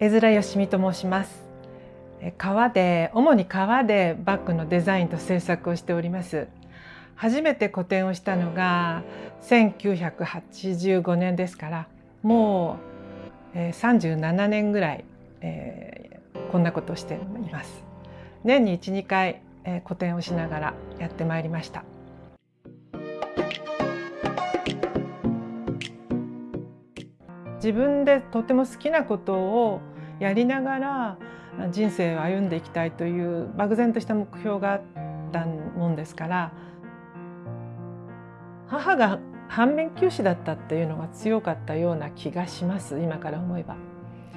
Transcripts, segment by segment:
江面よしみと申します。革で主に革でバッグのデザインと制作をしております。初めて個展をしたのが1985年ですからもう37年ぐらい、えー、こんなことをしています。年に12回、えー、個展をしながらやってまいりました。自分でとても好きなことをやりながら人生を歩んでいきたいという漠然とした目標があったもんですから母が反面教師だったっていうのが強かったような気がします今から思えば。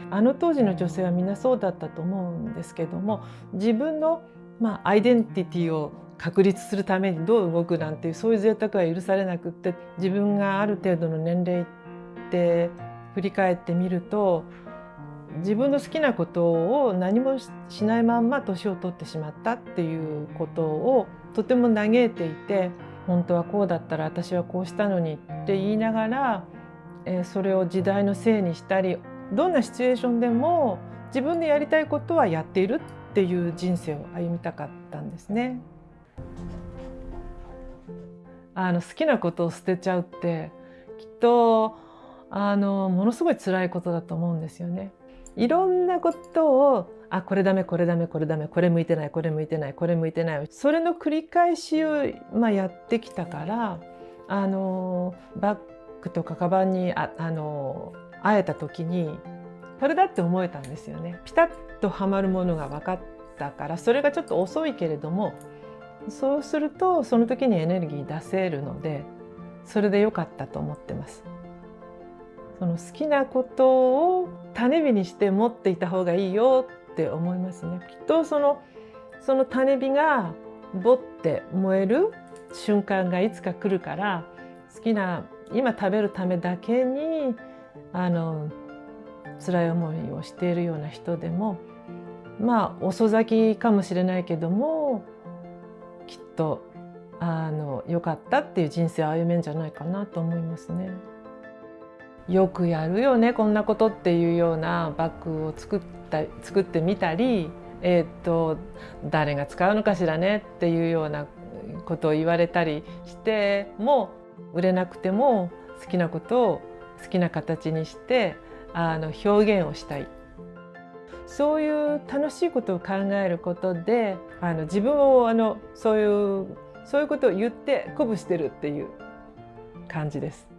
あの当時の女性はみんなそうだったと思うんですけども自分の、まあ、アイデンティティを確立するためにどう動くなんていうそういう贅沢は許されなくって自分がある程度の年齢って振り返ってみると自分の好きなことを何もしないまんま年を取ってしまったっていうことをとても嘆いていて本当はこうだったら私はこうしたのにって言いながら、えそれを時代のせいにしたりどんなシチュエーションでも自分でやりたいことはやっているっていう人生を歩みたかったんですね。あの好きなことを捨てちゃうってきっとあのものすごい辛いことだと思うんですよね。いろんなことをあこれダメこれダメこれダメこれ向いてないこれ向いてないこれ向いてないそれの繰り返しを、まあ、やってきたからあのバッグとかカバンにああの会えた時にこれだって思えたんですよね。ピタッとはまるものが分かったからそれがちょっと遅いけれどもそうするとその時にエネルギー出せるのでそれで良かったと思ってます。その好きなことを種火にして持っていた方がいいよって思いますね。きっとそのその種火がぼって燃える瞬間がいつか来るから好きな今食べるためだけにあの辛い思いをしているような人でもまあ遅咲きかもしれないけどもきっとあの良かったっていう人生を歩めんじゃないかなと思いますね。よくやるよねこんなことっていうようなバッグを作った作ってみたり、えーと、誰が使うのかしらねっていうようなことを言われたりしても売れなくても好きなことを好きな形にしてあの表現をしたいそういう楽しいことを考えることであの自分をあのそういうそういうことを言って鼓舞してるっていう感じです。